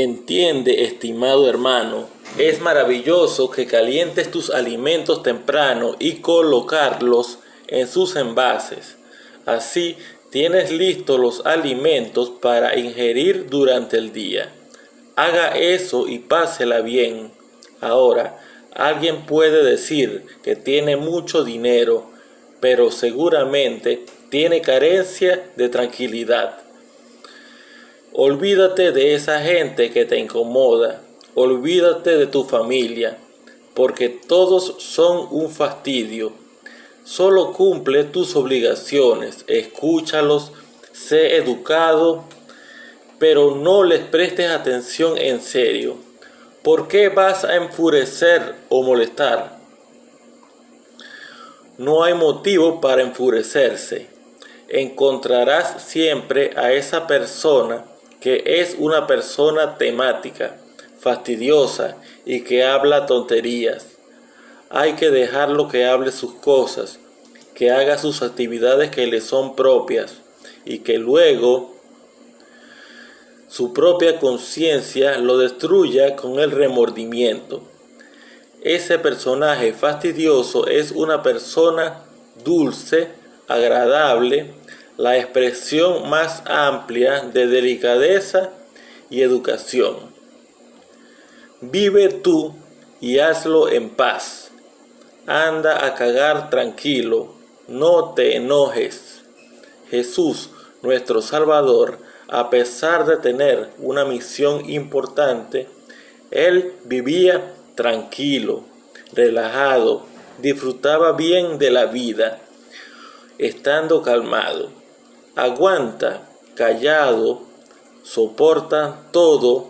Entiende, estimado hermano, es maravilloso que calientes tus alimentos temprano y colocarlos en sus envases. Así tienes listos los alimentos para ingerir durante el día. Haga eso y pásela bien. Ahora, alguien puede decir que tiene mucho dinero, pero seguramente tiene carencia de tranquilidad. Olvídate de esa gente que te incomoda. Olvídate de tu familia, porque todos son un fastidio. Solo cumple tus obligaciones, escúchalos, sé educado, pero no les prestes atención en serio. ¿Por qué vas a enfurecer o molestar? No hay motivo para enfurecerse. Encontrarás siempre a esa persona que es una persona temática, fastidiosa y que habla tonterías. Hay que dejarlo que hable sus cosas, que haga sus actividades que le son propias y que luego su propia conciencia lo destruya con el remordimiento. Ese personaje fastidioso es una persona dulce, agradable, la expresión más amplia de delicadeza y educación. Vive tú y hazlo en paz. Anda a cagar tranquilo, no te enojes. Jesús, nuestro Salvador, a pesar de tener una misión importante, él vivía tranquilo, relajado, disfrutaba bien de la vida, estando calmado aguanta, callado, soporta todo,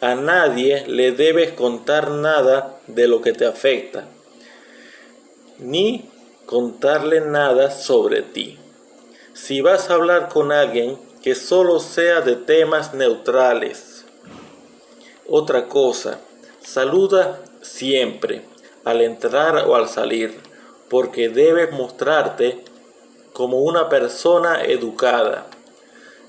a nadie le debes contar nada de lo que te afecta, ni contarle nada sobre ti. Si vas a hablar con alguien, que solo sea de temas neutrales. Otra cosa, saluda siempre, al entrar o al salir, porque debes mostrarte como una persona educada.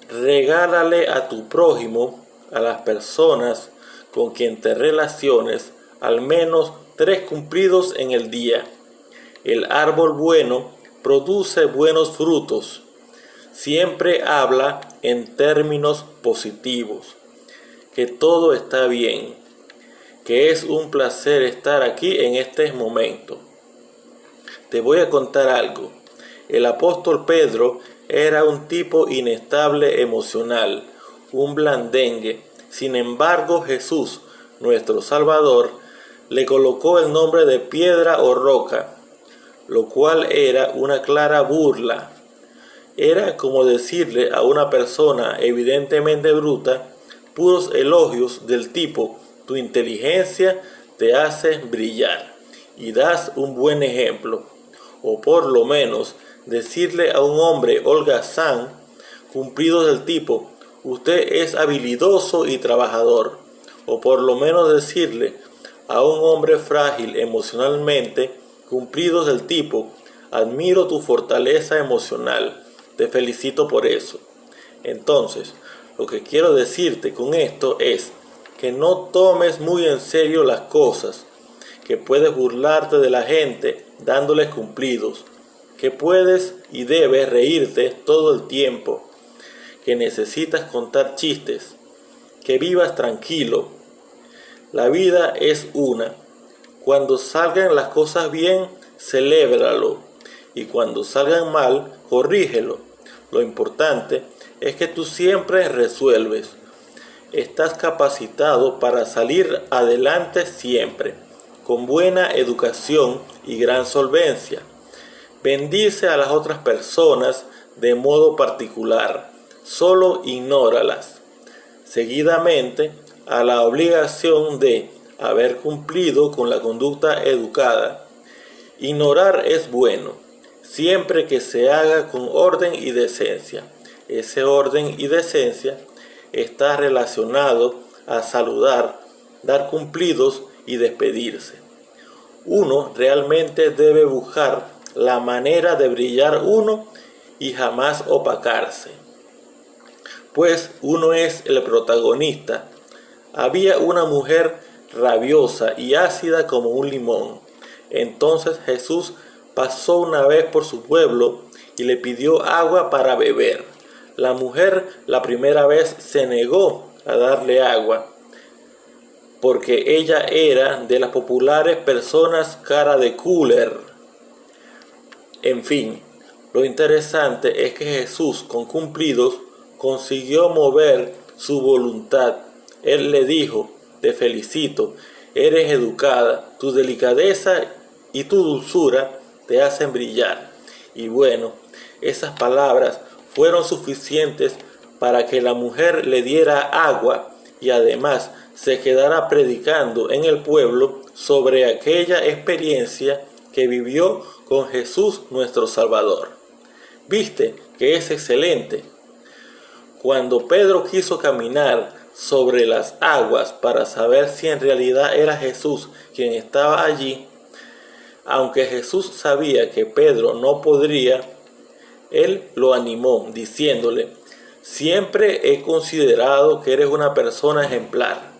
Regálale a tu prójimo, a las personas con quien te relaciones, al menos tres cumplidos en el día. El árbol bueno produce buenos frutos. Siempre habla en términos positivos, que todo está bien, que es un placer estar aquí en este momento. Te voy a contar algo. El apóstol Pedro era un tipo inestable emocional, un blandengue. Sin embargo, Jesús, nuestro Salvador, le colocó el nombre de piedra o roca, lo cual era una clara burla. Era como decirle a una persona evidentemente bruta puros elogios del tipo tu inteligencia te hace brillar y das un buen ejemplo, o por lo menos decirle a un hombre holgazán, cumplido del tipo, usted es habilidoso y trabajador, o por lo menos decirle a un hombre frágil emocionalmente, cumplido del tipo, admiro tu fortaleza emocional, te felicito por eso. Entonces, lo que quiero decirte con esto es que no tomes muy en serio las cosas, que puedes burlarte de la gente dándoles cumplidos, que puedes y debes reírte todo el tiempo, que necesitas contar chistes, que vivas tranquilo. La vida es una. Cuando salgan las cosas bien, celébralo. Y cuando salgan mal, corrígelo. Lo importante es que tú siempre resuelves. Estás capacitado para salir adelante siempre, con buena educación y gran solvencia. Bendice a las otras personas de modo particular, solo ignóralas. Seguidamente, a la obligación de haber cumplido con la conducta educada. Ignorar es bueno, siempre que se haga con orden y decencia. Ese orden y decencia está relacionado a saludar, dar cumplidos y despedirse. Uno realmente debe buscar la manera de brillar uno y jamás opacarse. Pues uno es el protagonista. había una mujer rabiosa y ácida como un limón. Entonces Jesús pasó una vez por su pueblo y le pidió agua para beber. La mujer la primera vez se negó a darle agua, porque ella era de las populares personas cara de cooler. En fin, lo interesante es que Jesús con cumplidos consiguió mover su voluntad. Él le dijo, te felicito, eres educada, tu delicadeza y tu dulzura te hacen brillar. Y bueno, esas palabras fueron suficientes para que la mujer le diera agua y además se quedara predicando en el pueblo sobre aquella experiencia que vivió con Jesús nuestro Salvador. Viste que es excelente. Cuando Pedro quiso caminar sobre las aguas para saber si en realidad era Jesús quien estaba allí, aunque Jesús sabía que Pedro no podría, él lo animó diciéndole, siempre he considerado que eres una persona ejemplar,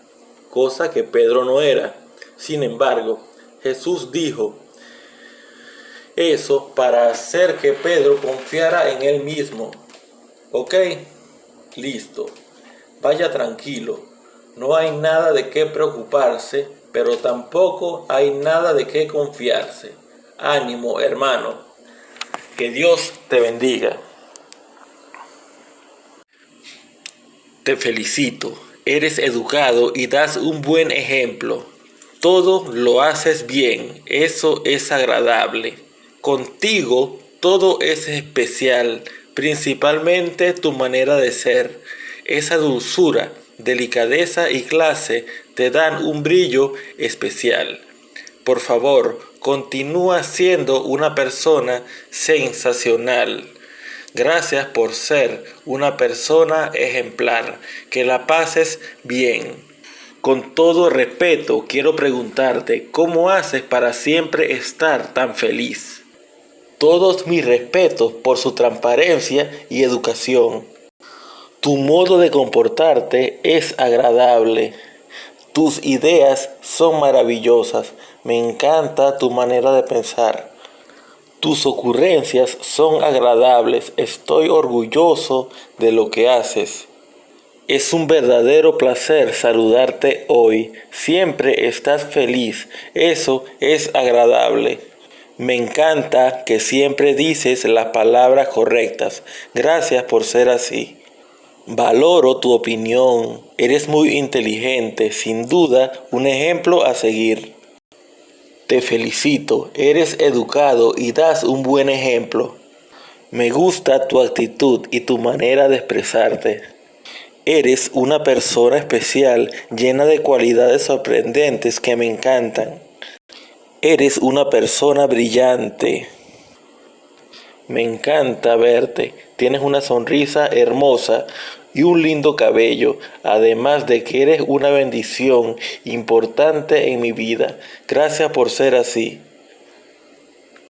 cosa que Pedro no era. Sin embargo, Jesús dijo, eso para hacer que Pedro confiara en él mismo. ¿Ok? Listo. Vaya tranquilo. No hay nada de qué preocuparse, pero tampoco hay nada de qué confiarse. Ánimo, hermano. Que Dios te bendiga. Te felicito. Eres educado y das un buen ejemplo. Todo lo haces bien. Eso es agradable. Contigo todo es especial, principalmente tu manera de ser. Esa dulzura, delicadeza y clase te dan un brillo especial. Por favor, continúa siendo una persona sensacional. Gracias por ser una persona ejemplar. Que la pases bien. Con todo respeto, quiero preguntarte, ¿cómo haces para siempre estar tan feliz? Todos mis respetos por su transparencia y educación. Tu modo de comportarte es agradable. Tus ideas son maravillosas. Me encanta tu manera de pensar. Tus ocurrencias son agradables. Estoy orgulloso de lo que haces. Es un verdadero placer saludarte hoy. Siempre estás feliz. Eso es agradable. Me encanta que siempre dices las palabras correctas. Gracias por ser así. Valoro tu opinión. Eres muy inteligente, sin duda un ejemplo a seguir. Te felicito, eres educado y das un buen ejemplo. Me gusta tu actitud y tu manera de expresarte. Eres una persona especial llena de cualidades sorprendentes que me encantan. Eres una persona brillante. Me encanta verte. Tienes una sonrisa hermosa y un lindo cabello, además de que eres una bendición importante en mi vida. Gracias por ser así.